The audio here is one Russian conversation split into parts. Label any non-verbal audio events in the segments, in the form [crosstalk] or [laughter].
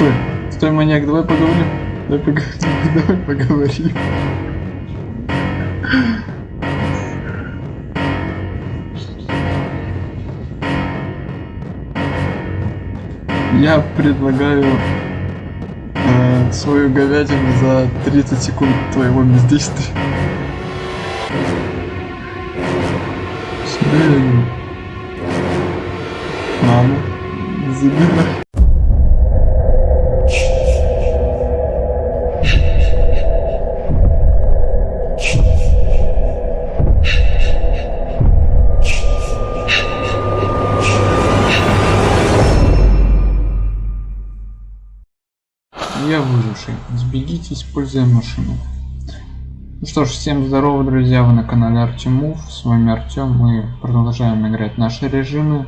Стой, стой, маньяк, давай поговорим. Давай поговорим, [laughs] давай поговорим. Я предлагаю э, свою говядину за 30 секунд твоего бездействия. Мама, забирай. Используя машину. Ну что ж, всем здорово, друзья, вы на канале Артемов, с вами Артем, мы продолжаем играть наши режимы.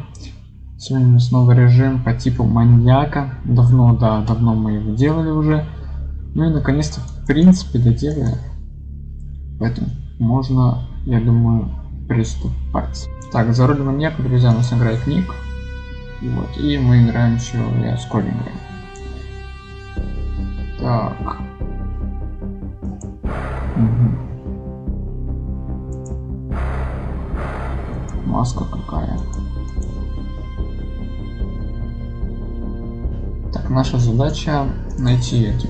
Сегодня новый режим по типу маньяка, давно, да, давно мы его делали уже. Ну и наконец-то, в принципе, доделали. Поэтому можно, я думаю, приступать. Так, за роль маньяка, друзья, у нас играет Ник. Вот, и мы играем еще, я с играю. Так. Маска какая. Так, наша задача найти эти.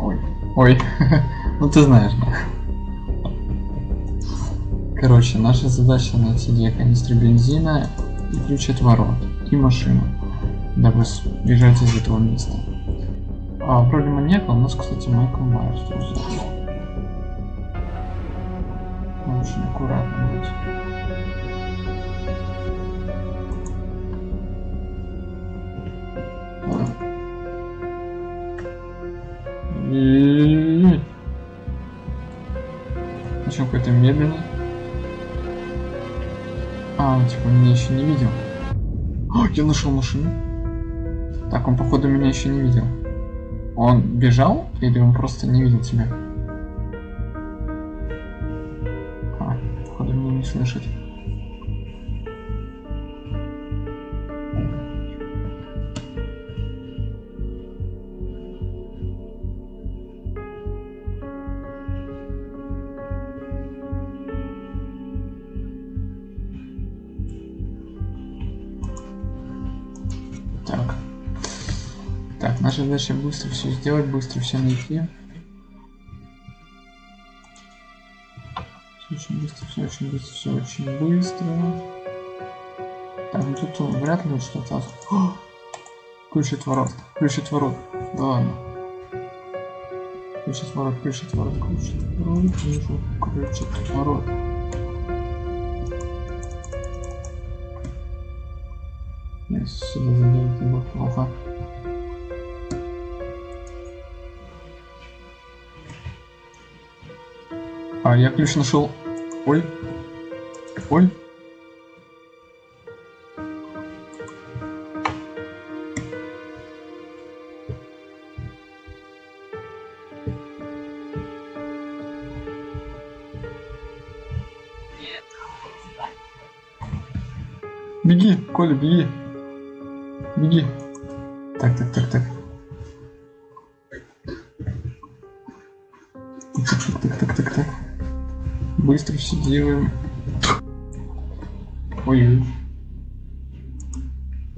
Ой. Ой. [laughs] ну ты знаешь, да. Короче, наша задача найти две канистры бензина и ключ от ворот. И машину. Дабы бежать из этого места. А, вроде маньяка у нас, кстати, Майкл Майерс. Очень аккуратно быть. Почему какой-то медленный? А, он типа меня еще не видел. О, я нашел машину. Так, он походу меня еще не видел. Он бежал или он просто не видел тебя? Меня не слышит. Наша задача быстро все сделать, быстро все найти. Очень быстро, все очень быстро, все очень быстро. Так, ну тут вряд ли что-то. Ключ от ворот, ключ от ворот. Да ладно. Ключ от ворот, ключ от ворот, ключ от ворот, ключ от ворот. Если сюда зайдем, это будет плохо. А, я ключ нашел. Ой. Ой. Беги, Коля, беги. Беги. Так, так, так, так. Быстро все делаем. Ой.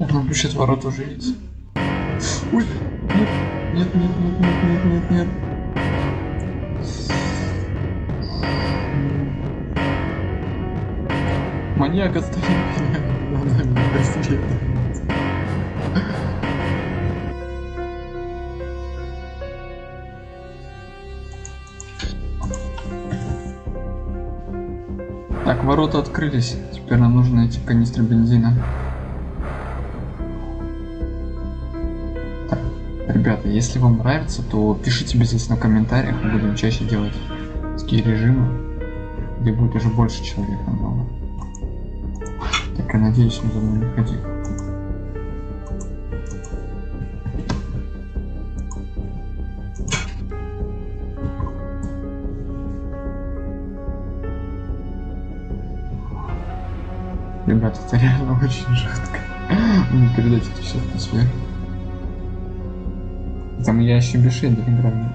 Он пишет ворот уже есть. Ой, нет, нет, нет, нет, нет, нет, нет, нет. Маньяк оставил меня. Она меня преследует. Так, ворота открылись. Теперь нам нужно найти канистры бензина. Так, ребята, если вам нравится, то пишите обязательно в комментариях. Мы будем чаще делать такие режимы, где будет уже больше человек намного. Так, я надеюсь, он за мной не ходил. Ребята, это реально очень жестко. Не передать все атмосферу. Там я еще без шейдер играю.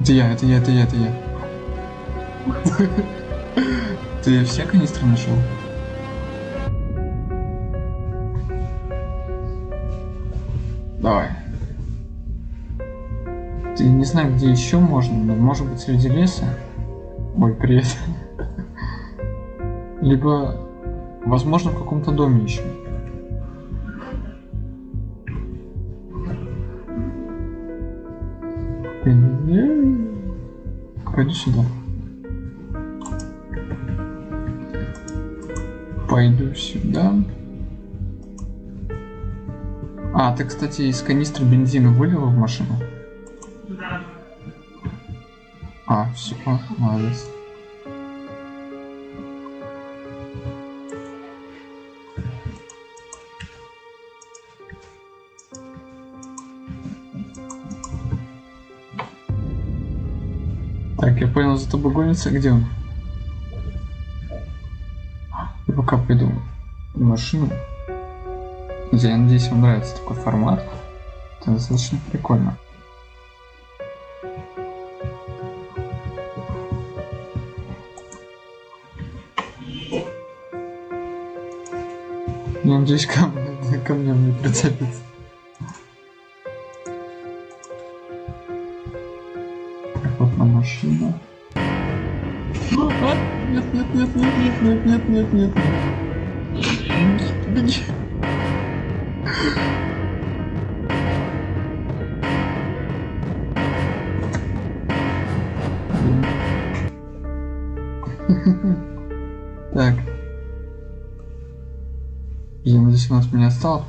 Это я, это я, это я, это я. [laughs] Ты все канистры нашел? Давай. Ты не знаю, где еще можно, но может быть среди леса. Ой, привет. Либо, возможно, в каком-то доме еще. Пойду сюда. Пойду сюда. А, ты, кстати, из канистры бензина вылила в машину? А, все, молодец. Так, я понял, за тобой гонится. Где он? Я пока пойду в машину. Я надеюсь, вам нравится такой формат. Это достаточно прикольно. Я надеюсь, ко, мне- ко мне не прицепится. Так, вот на машину. А, Нет, нет, нет, нет,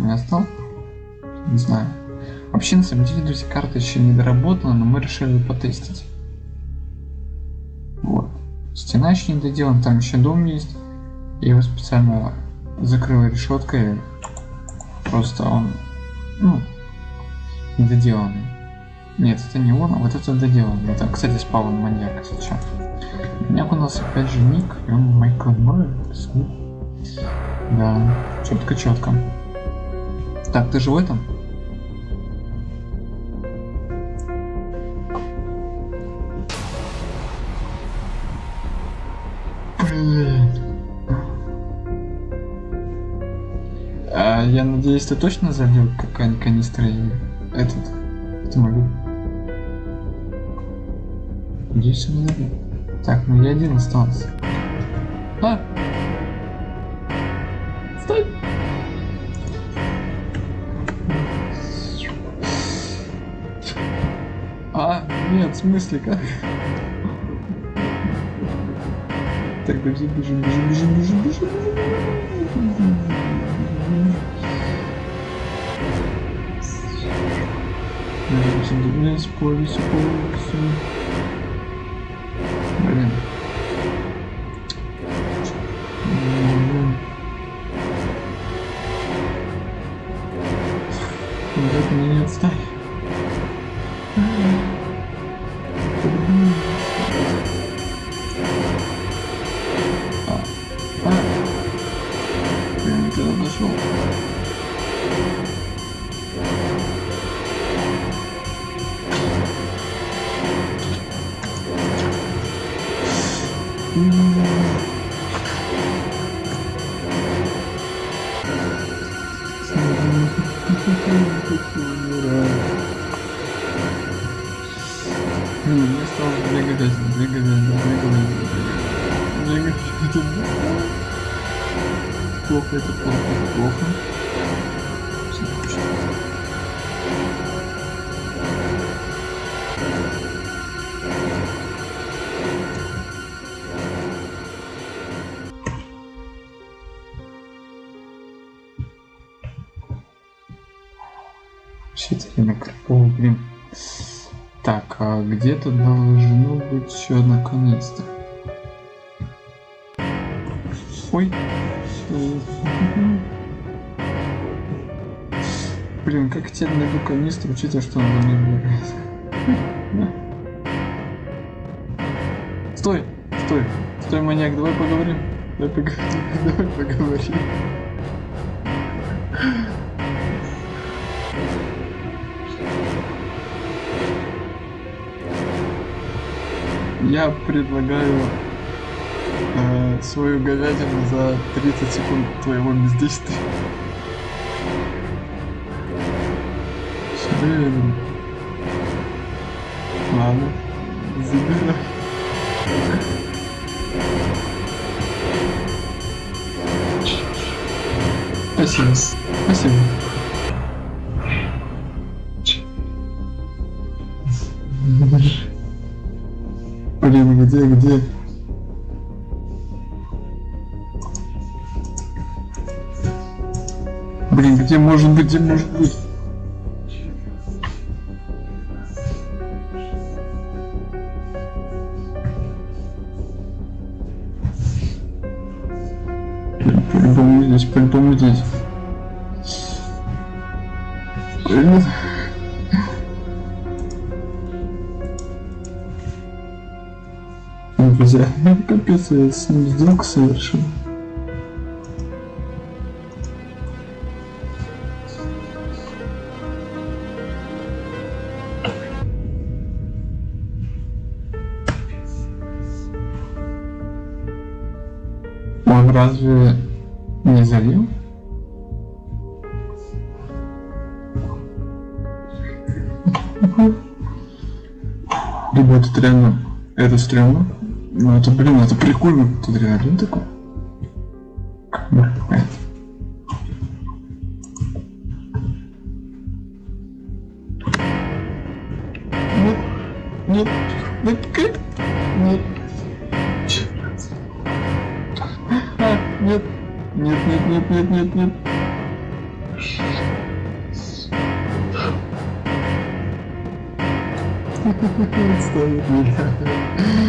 меня осталось. Не знаю. Вообще, на самом деле, друзья, карта еще не доработана, но мы решили ее потестить. Вот. Стена еще не доделана, там еще дом есть. Я его специально закрыл решеткой. Просто он, ну, недоделанный. Нет, это не он, а вот это доделанный. Это, кстати, спал маньяк, если чё. Маньяк у нас опять же ник, и он Майкл Моррис. Да, четко четко. Так, ты этом? Блин. А, я надеюсь, ты точно залил какая-нибудь канистра и этот автомобиль? Надеюсь, он залил. Так, ну я один остался. А! Нет, в смысле, как? Так, бежим, бежим, бежим, бежим, бежим, бежим, бежим. Блин, спорить, спорить, Блин. Блин. Меня не отстань. Ну, мне стало двигать, двигать, двигать, двигать. это плохо, это плохо, это плохо. Все, а где-то должно быть одна канистра. Ой. Блин, как теперь найду канистру, учитывая, что она мной бегает. Стой, стой, стой, маньяк, давай поговорим. Давай поговорим, [laughs] давай поговорим. Я предлагаю э, свою говядину за 30 секунд твоего бездействия. Блин. Ладно, забирай. Спасибо. Спасибо. Где, где? Блин, где может быть, где может быть? По-любому здесь, по-любому здесь. Друзья, капец, я с ним сделку совершил. Он разве не залил? Либо это реально, это стрёмно. Ну это, блин, это прикольно. Тут реально такой. Камера какая-то. Нет, нет, нет, как? Нет. А, нет, нет, нет, нет, нет, нет, нет. [laughs] Ставит меня.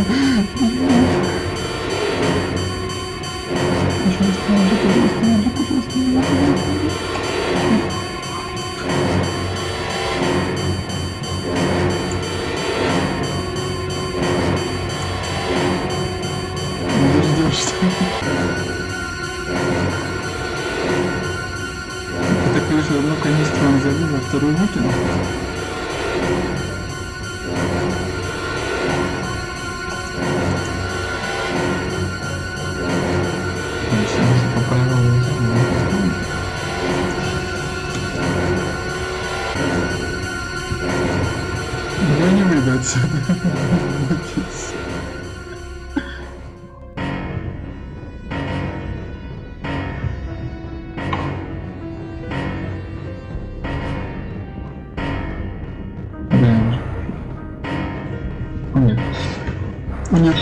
нет.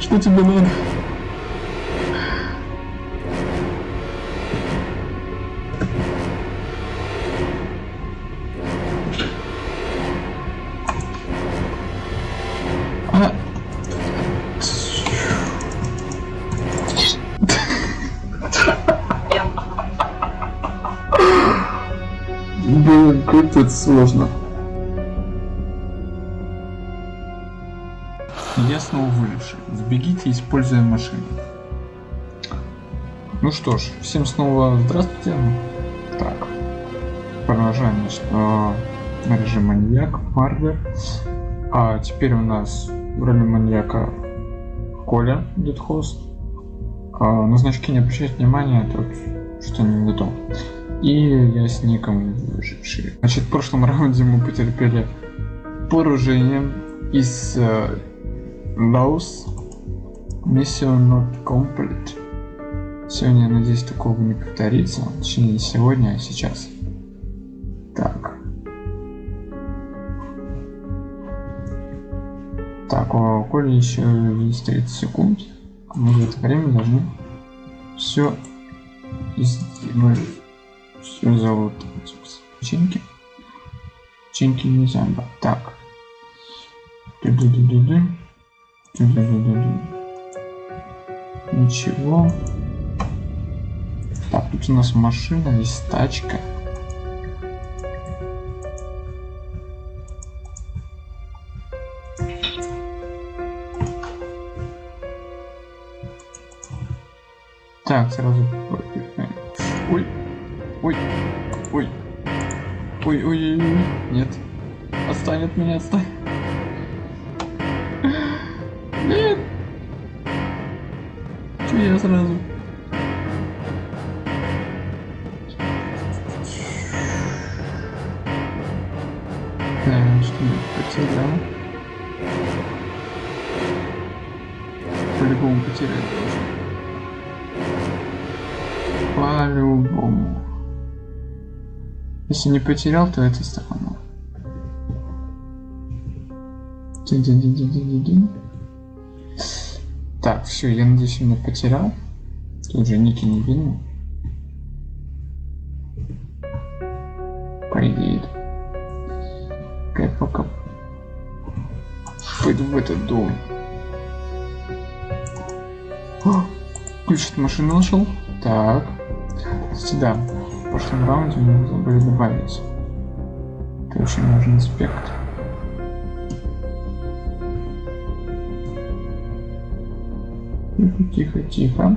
Что тебе надо? Сложно. Я снова выживший. Сбегите, используя машину. Ну что ж, всем снова здравствуйте. Так, продолжаем значит, э, режим маньяк, Марвер. А теперь у нас в роли маньяка Коля, дедхост. А, на значки не обращайте внимания, тут что не то. И я с ником выживший. Значит, в прошлом раунде мы потерпели поражение из э, Laos Mission Not Complete. Сегодня, надеюсь, такого не повторится. Точнее, не сегодня, а сейчас. Так. Так, у Коли еще есть 30 секунд. мы в это время должны все сделать. Все зовут печеньки. Печеньки нельзя брать. Так. Ничего. Так, тут у нас машина, есть тачка. Так, сразу ой, ой, ой, нет. Отстань от меня, отстань. Нет. Че я сразу? Если не потерял, то это сторону. Так, все, я надеюсь, я не потерял. Тут же ники не видно. По идее. Пока пойду в этот дом. О, ключ от машины нашел. Так. В прошлом раунде мы забыли добавить. Это очень важный аспект. Тихо, тихо.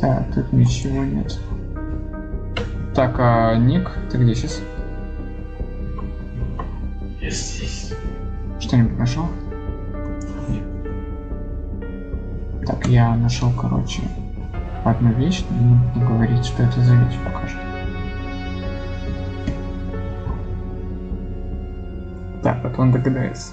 Так, тут ничего нет. Так, а Ник, ты где сейчас? Здесь. Что-нибудь нашел? Так, я нашел, короче, одну вещь, но не буду говорить, что это за вещь пока что. Так, вот он догадается.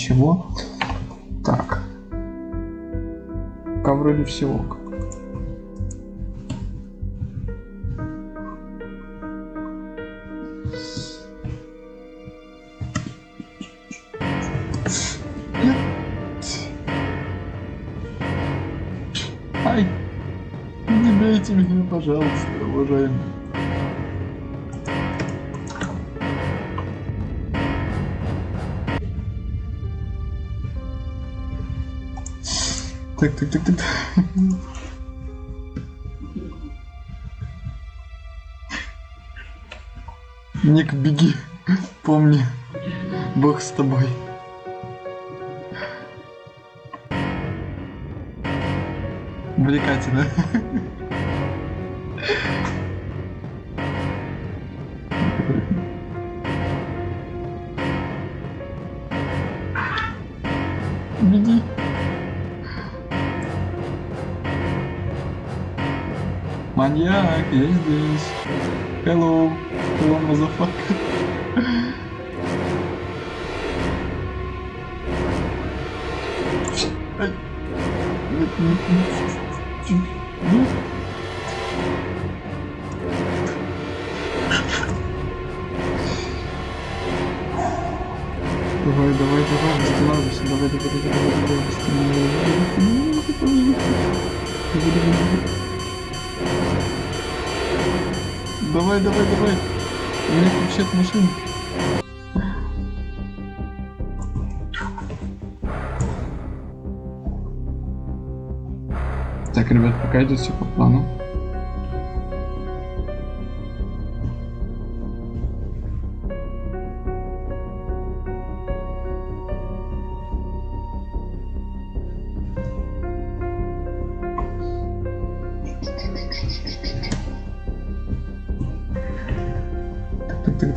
Ничего. Так. Пока вроде всего. Ай! Не бейте меня, пожалуйста, уважаемый. Так, так, так, так. Ник, беги. Помни, Бог с тобой. Увлекательно. Беги. Маньяк, я здесь. Hello. Hello, motherfucker. Ай. От машины. Так, ребят, пока идет все по плану.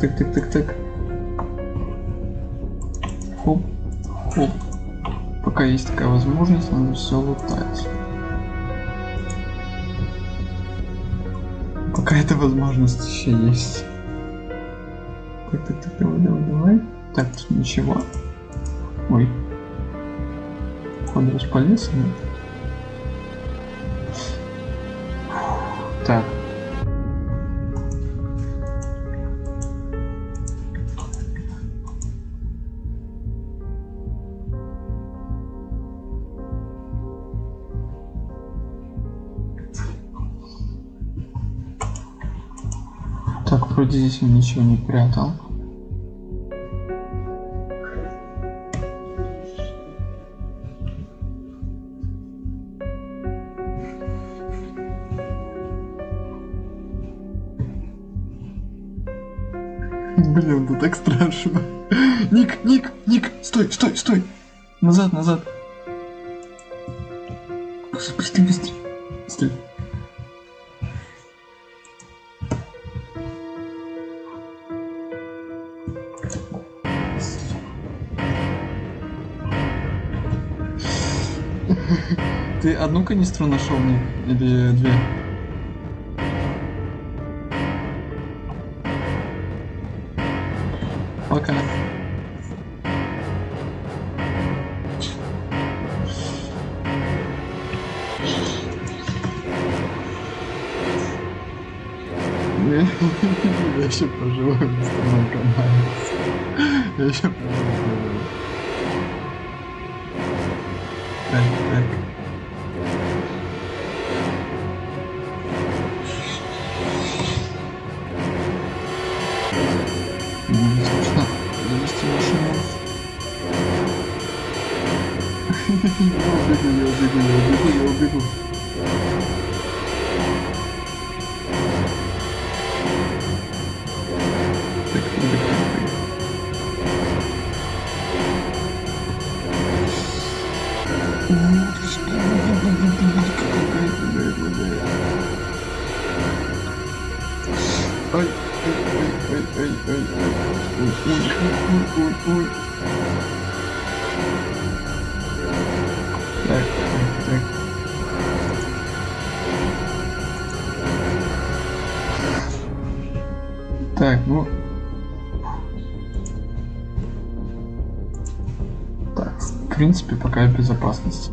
Так, так, так, так, так. Хоп, хоп. Пока есть такая возможность, надо все лутать. Пока эта возможность еще есть. Так, так, так, давай, давай, давай. Так, тут ничего. Ой. Походу распалился, вроде здесь он ничего не прятал. Блин, это так страшно. Ник, Ник, Ник, стой, стой, стой. Назад, назад. Одну канистру нашел, Ник? Или две? Пока. Я еще поживу на моем канале. Я еще поживу. Так, так. ой, ой, ой, ой, ой, ой, ой, ой. Так, так, так. Так, ну... Так, в принципе, пока безопасность.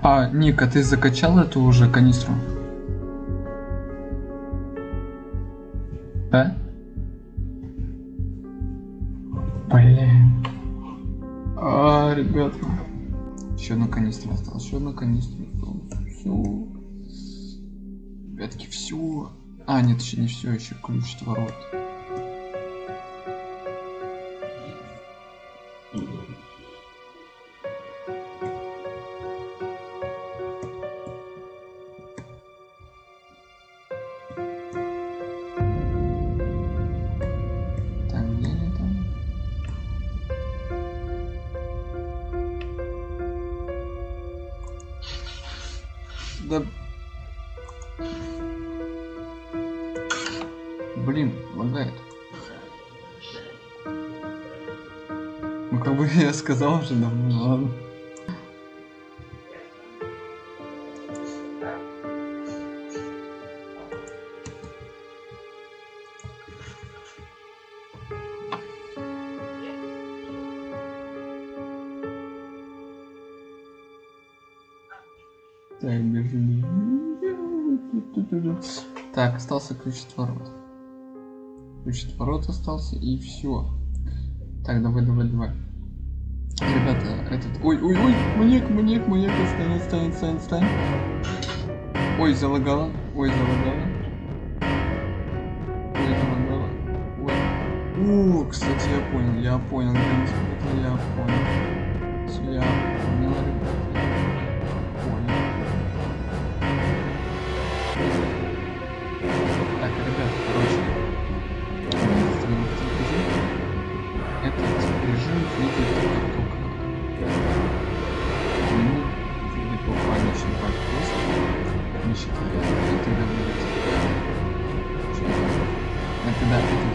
А, Ника, ты закачал эту уже канистру? Да? Блин. А, ребята. Еще одна канистра осталась, еще одна канистра осталась. Все. Ребятки, все. А, нет, еще не все, еще ключ от ворот. Да. сказал уже давно, ладно. Так, Берлин. Так, остался ключ от ворот. Ключ от ворот остался и все. Так, давай, давай, давай. Ребята, этот... Ой, ой, ой, маньяк, маньяк, маньяк, отстань, отстань, отстань, отстань. Ой, залагала, ой, залагала. Ой, залагала. Ой. О, кстати, я понял, я понял, я понял. А тогда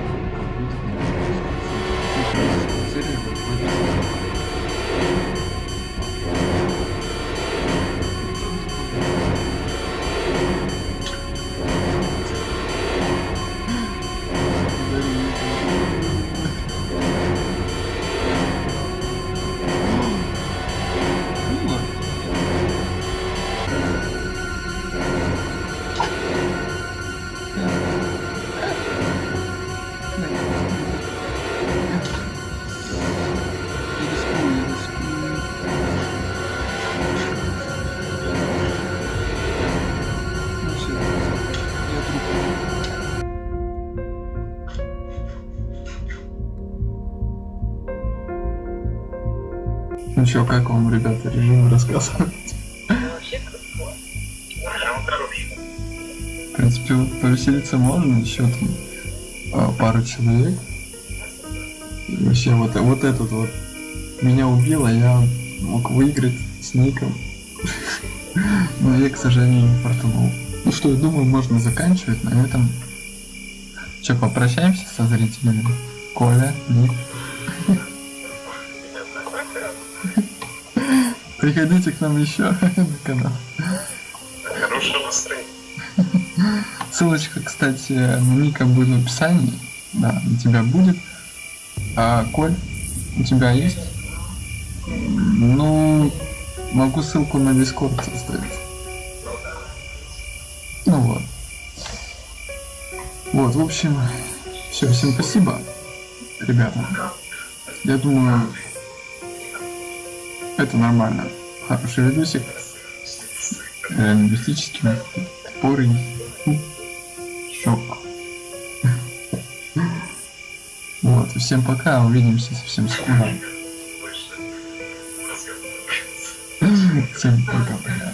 Ну чё, как вам, ребята, режим рассказывать? Вообще круто. Прям хороший. В принципе, вот повеселиться можно, еще там а, пару человек. И вообще, вот, вот этот вот меня убил, а я мог выиграть с ником. Но я, к сожалению, не фартанул. Ну что, я думаю, можно заканчивать на этом. Че, попрощаемся со зрителями? Коля, Ник. Приходите к нам еще [laughs] на канал. Хорошего настроения. Ссылочка, кстати, на Ника будет в описании. Да, у тебя будет. А, Коль, у тебя есть? Ну, могу ссылку на Дискорд оставить. Ну вот. Вот, в общем, все, всем спасибо, ребята. Я думаю, это нормально. Хороший видосик. Лингвистический, топорый. Шок. Вот, всем пока, увидимся совсем скоро. Всем пока.